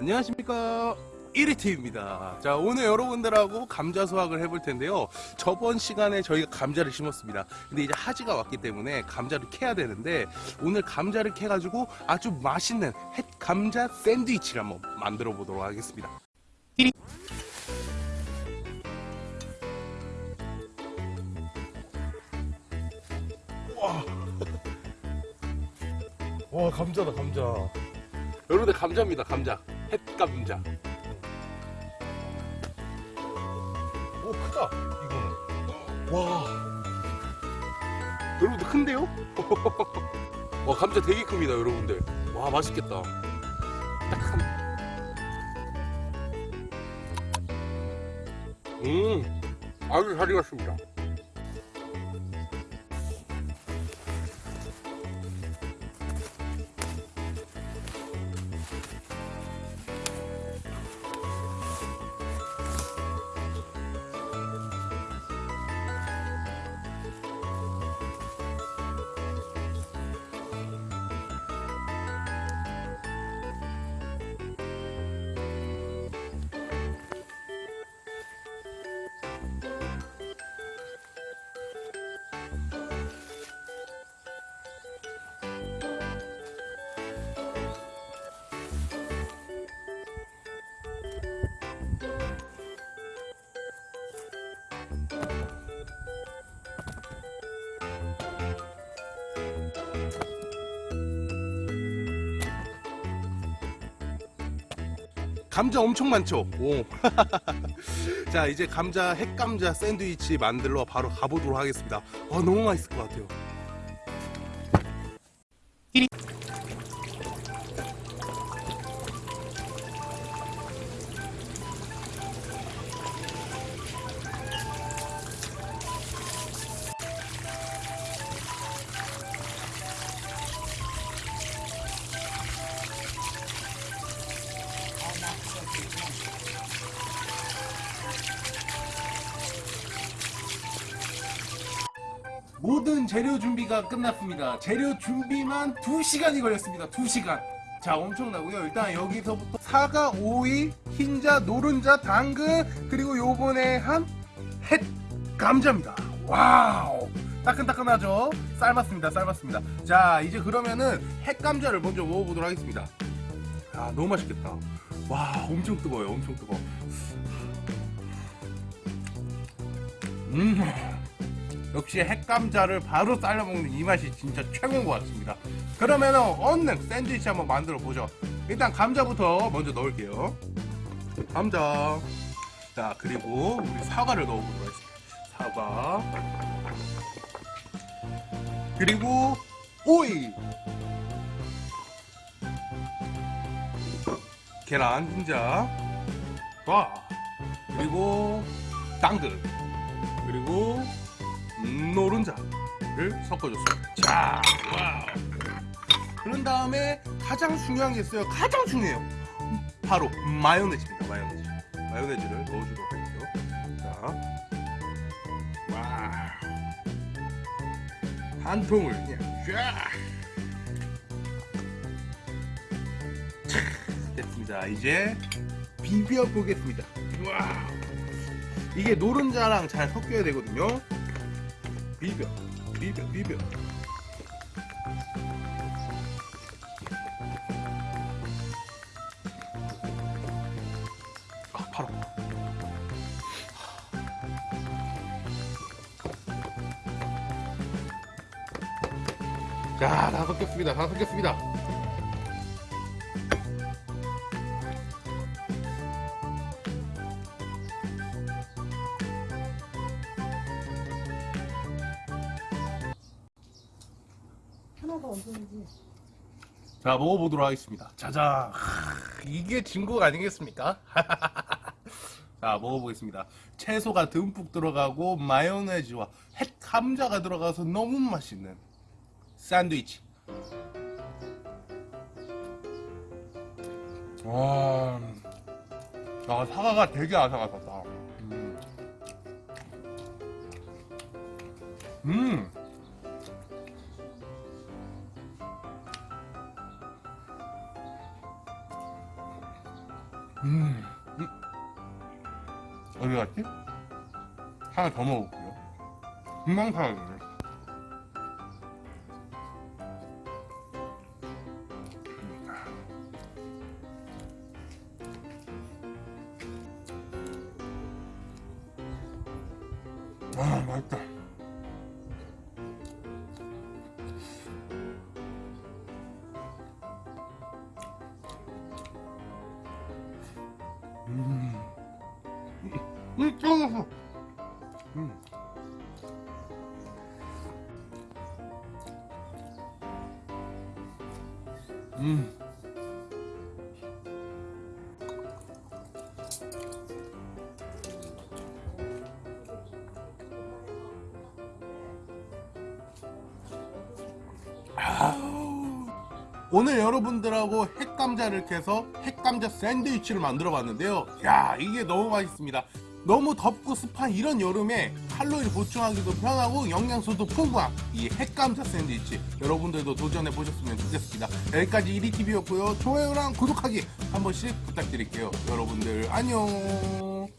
안녕하십니까. 1위티입니다. 자 오늘 여러분들하고 감자 수확을 해볼 텐데요. 저번 시간에 저희가 감자를 심었습니다. 근데 이제 하지가 왔기 때문에 감자를 캐야 되는데 오늘 감자를 캐 가지고 아주 맛있는 햇 감자 샌드위치를 한번 만들어 보도록 하겠습니다. 와, 와 감자다 감자. 여러분들 감자입니다 감자 햇감자. 오 크다 이거는. 와. 여러분들 큰데요? 와 감자 되게 큽니다 여러분들. 와 맛있겠다. 딱한. 음 아주 잘 익었습니다 감자 엄청 많죠? 오. 자 이제 감자 핵감자 샌드위치 만들러 바로 가보도록 하겠습니다 와 너무 맛있을 것 같아요 모든 재료 준비가 끝났습니다. 재료 준비만 2시간이 걸렸습니다. 2시간. 자, 엄청나고요. 일단 여기서부터 사과, 오이, 흰자, 노른자, 당근, 그리고 요번에 한 햇 감자입니다. 와우! 따끈따끈하죠? 삶았습니다. 삶았습니다. 자, 이제 그러면은 햇 감자를 먼저 먹어보도록 하겠습니다. 아, 너무 맛있겠다. 와, 엄청 뜨거워요. 엄청 뜨거워. 음. 역시 핵감자를 바로 삶아 먹는 이 맛이 진짜 최고인 것 같습니다. 그러면 얼른 샌드위치 한번 만들어 보죠. 일단 감자부터 먼저 넣을게요. 감자. 자 그리고 우리 사과를 넣어보도록 하겠습니다. 사과. 그리고 오이. 계란 흰자. 와. 그리고 당근. 그리고 노른자를 섞어줬어요. 자, wow. 그런 다음에 가장 중요한 게 있어요. 가장 중요해요. 바로 마요네즈입니다. 마요네즈. 마요네즈를 넣어주도록 할게요. 자, 와, 한 통을 그냥 쫙. 자, 됐습니다. 이제 비벼 보겠습니다. 와, 이게 노른자랑 잘 섞여야 되거든요. 비벼 비벼 비벼. 아 팔아. 자다 섞였습니다. 다 섞였습니다 자 먹어보도록 하겠습니다. 자자 이게 진국 아니겠습니까? 자 먹어보겠습니다. 채소가 듬뿍 들어가고 마요네즈와 햇 감자가 들어가서 너무 맛있는 샌드위치. 와, 아, 사과가 되게 아삭아삭하다. 음. 음. 음. 음. 어디 갔지? 하나 더 먹을게요. 금방 사라지네. 아, 맛있다. 음, 음, ጨ먹었어. 음. 음. 아우. 오늘 여러분들하고 핵감자를 캐서 핵감자 샌드위치를 만들어 봤는데요. 야, 이게 너무 맛있습니다. 너무 덥고 습한 이런 여름에 칼로리 보충하기도 편하고 영양소도 풍부한 이 핵감자 샌드위치 여러분들도 도전해 보셨으면 좋겠습니다. 여기까지 1위TV였고요. 좋아요랑 구독하기 한 번씩 부탁드릴게요. 여러분들 안녕.